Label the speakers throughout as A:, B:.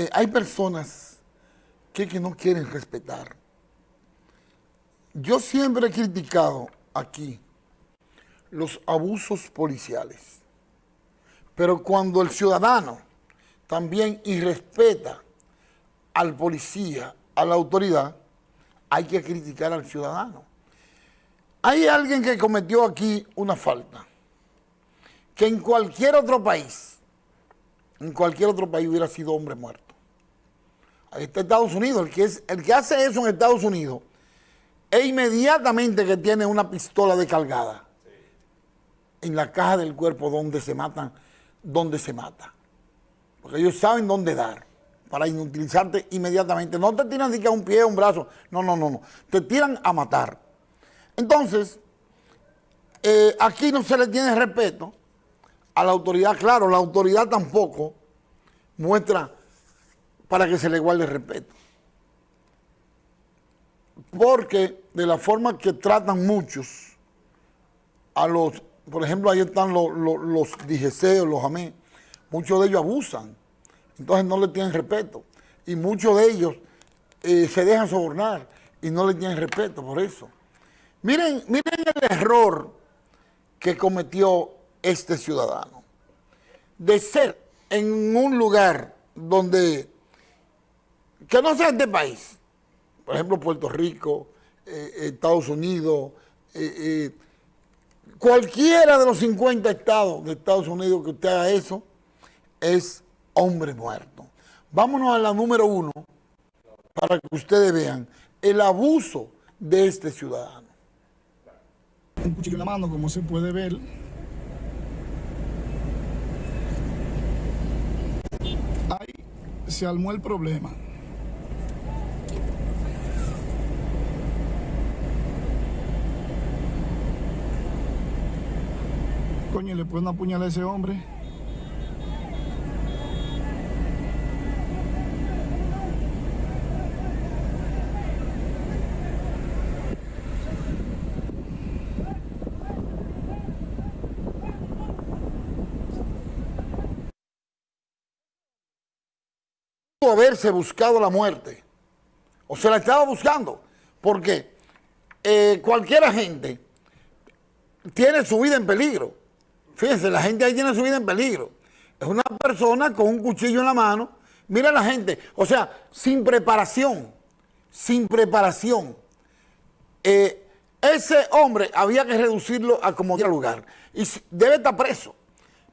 A: eh, hay personas que, que no quieren respetar. Yo siempre he criticado aquí los abusos policiales, pero cuando el ciudadano también irrespeta al policía, a la autoridad, hay que criticar al ciudadano. Hay alguien que cometió aquí una falta, que en cualquier otro país, en cualquier otro país hubiera sido hombre muerto. Ahí Estados Unidos, el que, el que hace eso en Estados Unidos, e inmediatamente que tiene una pistola descargada en la caja del cuerpo donde se matan, donde se mata. Porque ellos saben dónde dar para inutilizarte inmediatamente. No te tiran ni que a un pie, a un brazo. No, no, no, no. Te tiran a matar. Entonces, eh, aquí no se le tiene respeto a la autoridad. Claro, la autoridad tampoco muestra para que se le guarde respeto. Porque de la forma que tratan muchos a los, por ejemplo, ahí están los, los, los los amén, muchos de ellos abusan, entonces no le tienen respeto, y muchos de ellos eh, se dejan sobornar y no le tienen respeto por eso. Miren, miren el error que cometió este ciudadano, de ser en un lugar donde, que no sea este país, por ejemplo, Puerto Rico, eh, Estados Unidos, eh, eh, cualquiera de los 50 estados de Estados Unidos que usted haga eso, es hombre muerto. Vámonos a la número uno para que ustedes vean el abuso de este ciudadano.
B: Un cuchillo en la mano, como se puede ver. Ahí se armó el problema. Coño, le pueden apuñalar a ese hombre.
A: haberse buscado la muerte, o se la estaba buscando, porque eh, cualquier agente tiene su vida en peligro. Fíjense, la gente ahí tiene su vida en peligro. Es una persona con un cuchillo en la mano. Mira la gente, o sea, sin preparación, sin preparación. Eh, ese hombre había que reducirlo a como lugar. Y debe estar preso.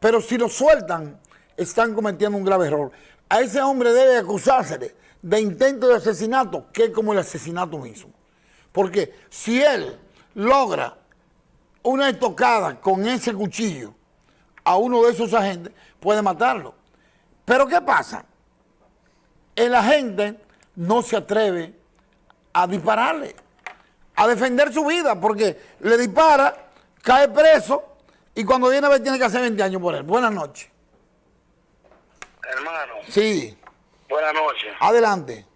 A: Pero si lo sueltan, están cometiendo un grave error. A ese hombre debe acusársele de intento de asesinato, que es como el asesinato mismo. Porque si él logra una estocada con ese cuchillo a uno de esos agentes, puede matarlo. Pero ¿qué pasa? El agente no se atreve a dispararle, a defender su vida, porque le dispara, cae preso, y cuando viene a ver tiene que hacer 20 años por él. Buenas noches.
C: Hermano.
A: Sí.
C: Buenas noches.
A: Adelante.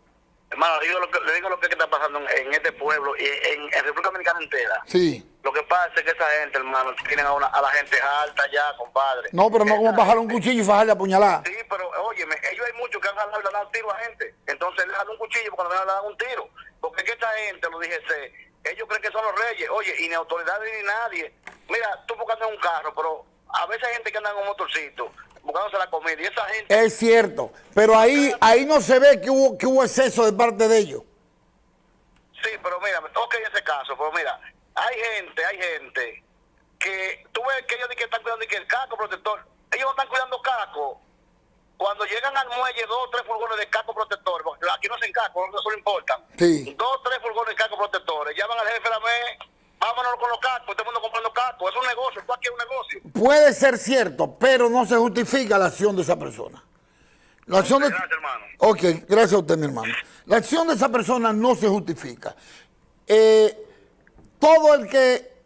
C: Hermano, le digo lo que, le digo lo que está pasando en, este pueblo y en, en, República Dominicana entera.
A: Sí.
C: Lo que pasa es que esa gente, hermano, tienen a, una, a la gente alta ya, compadre.
A: No, pero no como bajar un cuchillo y fajarle a puñalar.
C: Sí, pero óyeme, ellos hay muchos que han jalado y le han dado tiro a gente. Entonces le dan un cuchillo cuando le dan un tiro. Porque es que esta gente, lo dije, ellos creen que son los reyes. Oye, y ni autoridades ni nadie. Mira, tú buscando un carro, pero a veces hay gente que anda en un motorcito buscándose la comida. Y esa gente...
A: Es cierto, pero ahí ahí no se ve que hubo, que hubo exceso de parte de ellos.
C: Sí, pero mira, ok ese caso, pero mira, hay gente, hay gente que tú ves que ellos que están cuidando que el casco protector, ellos no están cuidando casco. Cuando llegan al muelle, dos o tres furgones de casco protector, aquí no se casco, no se importa.
A: Sí.
C: Dos o tres furgones de casco protectores, llaman al jefe de la MES, vámonos con los cascos, todo el mundo comprando cascos, es un negocio, esto aquí es un negocio.
A: Puede ser cierto, pero no se justifica la acción de esa persona. La acción de...
C: Gracias, hermano.
A: Ok, gracias a usted, mi hermano. La acción de esa persona no se justifica. Eh, todo el que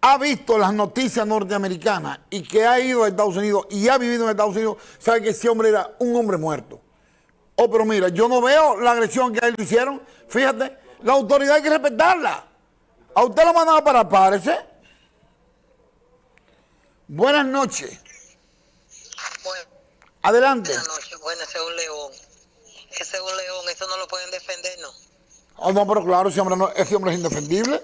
A: ha visto las noticias norteamericanas y que ha ido a Estados Unidos y ha vivido en Estados Unidos, sabe que ese hombre era un hombre muerto. Oh, pero mira, yo no veo la agresión que a él le hicieron. Fíjate, la autoridad hay que respetarla. A usted lo mandaba para parece. Buenas noches. Adelante.
D: Buenas noches. Ese es un león. Ese es un león. Eso no lo pueden defender, ¿no?
A: Oh, no, pero claro, ese hombre, no- ese hombre es indefendible.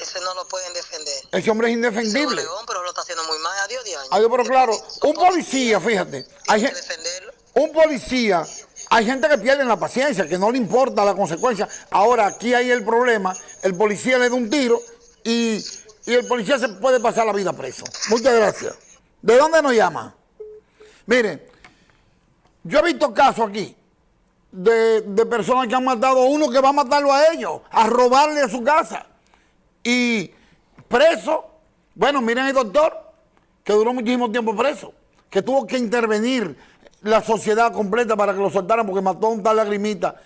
D: Ese no lo pueden defender.
A: Ese hombre es
D: Ese es
A: indefendible.
D: león, pero lo está haciendo muy mal. Adiós, de años.
A: Adiós, pero claro, un policía, fíjate, hay
D: que defenderlo.
A: un policía, hay gente que pierde la paciencia, que no le importa la consecuencia. Ahora, aquí hay el problema, el policía le da un tiro y, y el policía se puede pasar la vida preso. Muchas gracias. ¿De dónde nos llama? Mire, yo he visto casos aquí de, de personas que han matado a uno que va a matarlo a ellos, a robarle a su casa. Y preso, bueno, miren el doctor, que duró muchísimo tiempo preso, que tuvo que intervenir la sociedad completa para que lo soltaran porque mató a un tal lagrimita,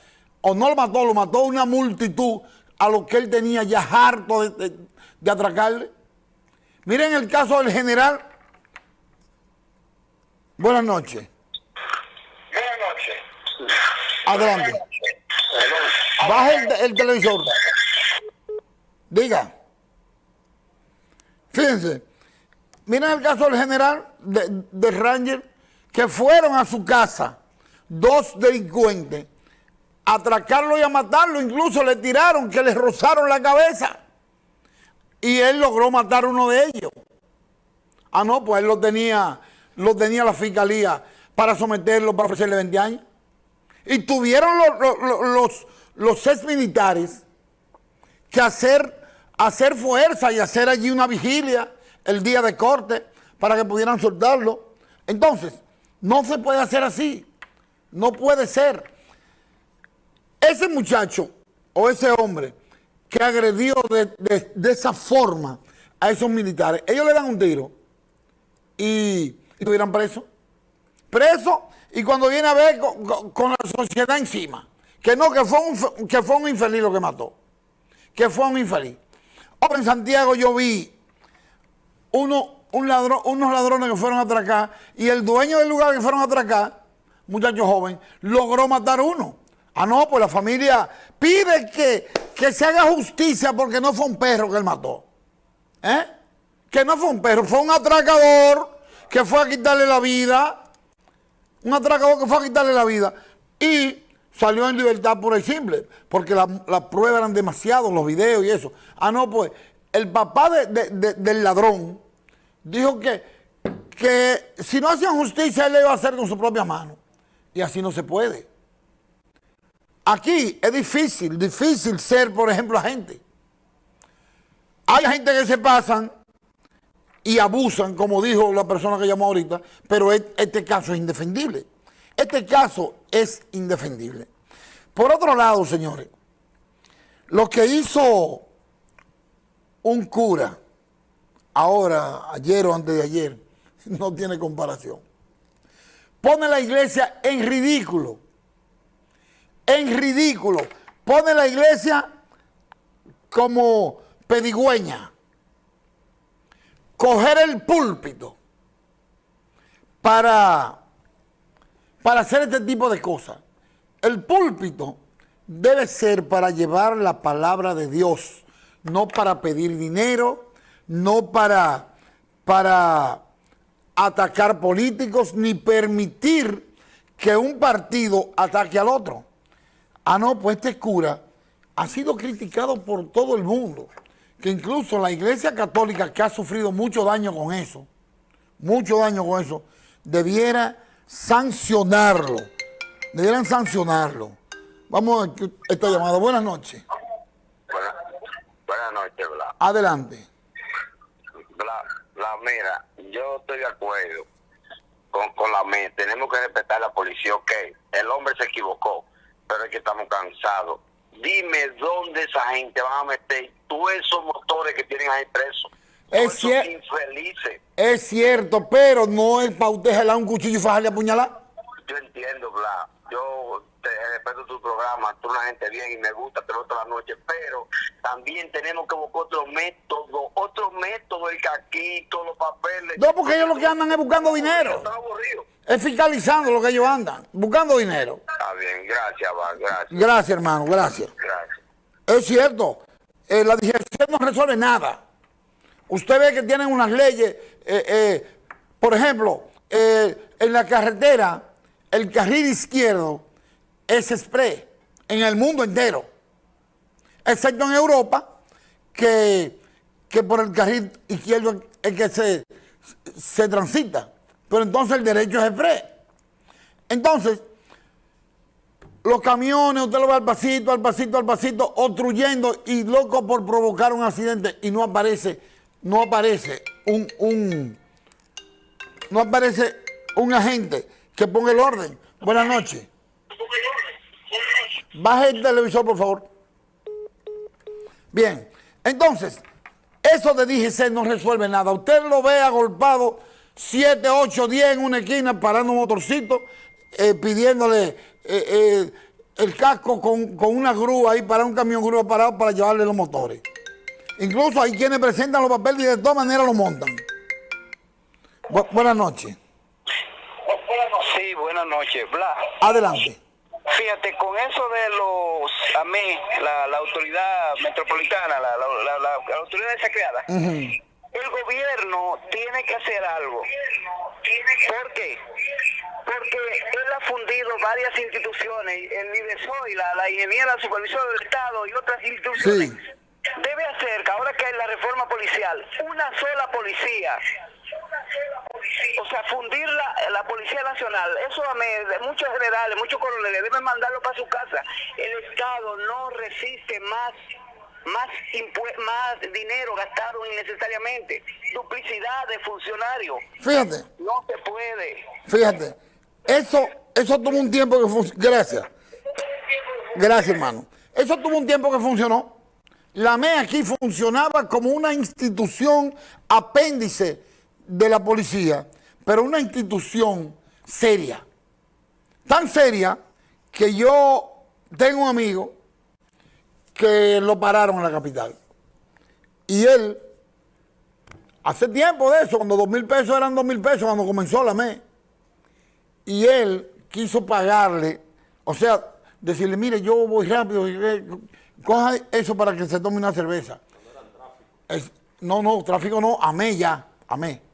A: o no lo mató, lo mató una multitud a lo que él tenía ya harto de, de- de atracarle. Miren el caso del general. Buenas noches.
C: Buenas noches.
A: Adelante. Baje el, el televisor. Diga. Fíjense. Miren el caso del general de, de Ranger que fueron a su casa dos delincuentes a atracarlo y a matarlo. Incluso le tiraron que le rozaron la cabeza. Y él logró matar a uno de ellos. Ah, no, pues él lo tenía, lo tenía la fiscalía para someterlo, para ofrecerle 20 años. Y tuvieron los, los, los, ex militares que hacer, hacer fuerza y hacer allí una vigilia el día de corte para que pudieran soltarlo. Entonces, no se puede hacer así. No puede ser. Ese muchacho o ese hombre que agredió de, de- esa forma a esos militares, ellos le dan un tiro y, y estuvieran presos. Preso y cuando viene a ver con, la sociedad encima, que no, que fue, un, que fue un infeliz lo que mató, que fue un infeliz. Ahora en Santiago yo vi uno, un ladrón, unos ladrones que fueron a atracar y el dueño del lugar que fueron a atracar, muchacho joven, logró matar uno. Ah, no, pues la familia pide que, que se haga justicia porque no fue un perro que él mató. ¿Eh? Que no fue un perro, fue un atracador que fue a quitarle la vida. Un atracador que fue a quitarle la vida. Y salió en libertad pura y simple. Porque la- las pruebas eran demasiados, los videos y eso. Ah, no, pues el papá de- del ladrón dijo que, que si no hacían justicia, él le iba a hacer con su propia mano. Y así no se puede. Aquí es difícil, difícil ser, por ejemplo, agente. Hay gente que se pasan y abusan, como dijo la persona que llamó ahorita, pero et- este caso es indefendible. Este caso es indefendible. Por otro lado, señores, lo que hizo un cura, ahora, ayer o antes de ayer, no tiene comparación. Pone la iglesia en ridículo. En ridículo. Pone la iglesia como pedigüeña. Coger el púlpito para, para hacer este tipo de cosas. El púlpito debe ser para llevar la palabra de Dios, no para pedir dinero, no para, para atacar políticos, ni permitir que un partido ataque al otro. Ah, no, pues este cura ha sido criticado por todo el mundo, que incluso la iglesia católica, que ha sufrido mucho daño con eso, mucho daño con eso, debiera sancionarlo, debieran sancionarlo. Vamos a esta llamada. Buenas noches.
C: Buenas, buenas noches, Blas.
A: Adelante.
C: Blas, Blas, mira, yo estoy de acuerdo con, con la mía. Tenemos que respetar a la policía, ok. El hombre se equivocó, pero es que estamos cansados. Dime dónde esa gente van a meter todos esos motores que tienen ahí presos.
A: Es cier-
C: infelices.
A: Es cierto, pero no es para usted jalar un cuchillo y fajarle a puñalar.
C: Yo entiendo, Blas. Yo te respeto tu programa, tú una gente bien y me gusta, te lo toda la noche, pero también tenemos que buscar otro método, otro método, el caquito, los papeles.
A: No, porque ellos lo que andan es buscando dinero. Es fiscalizando lo que ellos andan, buscando dinero.
C: Está bien, gracias, Blas, gracias,
A: Gracias, hermano, gracias.
C: gracias.
A: Es cierto, eh, la digestión no resuelve nada. Usted ve que tienen unas leyes, eh, eh, por ejemplo, en la carretera, el carril izquierdo es express en el mundo entero, excepto en Europa, que, que por el carril izquierdo es que se, se transita, pero entonces el derecho es express. Entonces, los camiones, usted lo ve al pasito, al pasito, al pasito, obstruyendo y loco por provocar un accidente y no aparece, no aparece un, un, no aparece un agente que ponga el orden. Buenas noches. Baje el televisor, por favor. Bien, entonces, eso de DGC no resuelve nada. Usted lo ve agolpado 7, 8, 10 en una esquina parando un motorcito, eh, pidiéndole eh, eh, el casco con, con una grúa ahí para un camión grúa parado para llevarle los motores. Incluso hay quienes presentan los papeles y de todas maneras lo montan. Bu- buenas noches.
E: Sí, buenas noches. Bla.
A: Adelante.
E: Fíjate, con eso de los AME, la, la autoridad metropolitana, la, la, la- autoridad esa creada, el gobierno tiene que hacer algo. ¿Por qué? Porque él ha fundido varias instituciones, el IDESOI, la, la ingeniera supervisora del Estado y otras instituciones.
A: Sí.
E: Debe hacer, que ahora que hay la reforma policial, una sola policía o sea, fundir la, la Policía Nacional, eso a mí, de muchos generales, muchos coroneles deben mandarlo para su casa. El Estado no resiste más más más dinero gastado innecesariamente, duplicidad de funcionarios.
A: Fíjate,
E: No se puede.
A: fíjate. Eso, eso tuvo un tiempo que funcionó. Gracias. Gracias, hermano. Eso tuvo un tiempo que funcionó. La ME aquí funcionaba como una institución apéndice de la policía, pero una institución seria. Tan seria que yo tengo un amigo que lo pararon en la capital. Y él, hace tiempo de eso, cuando dos mil pesos eran dos mil pesos, cuando comenzó la ME, y él quiso pagarle, o sea, decirle, mire, yo voy rápido, coja eso para que se tome una cerveza. No, no, tráfico no, amé ya, amé.